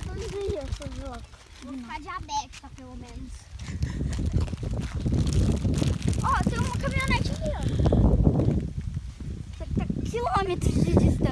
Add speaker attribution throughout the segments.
Speaker 1: todo dia esse jogo.
Speaker 2: Vou ficar diabética, pelo menos. Ó, oh, tem uma caminhonete aqui, ó. Quilômetros de distância.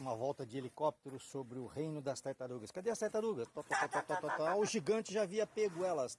Speaker 3: uma volta de helicóptero sobre o reino das tartarugas. Cadê as tartarugas? O gigante já havia pego elas.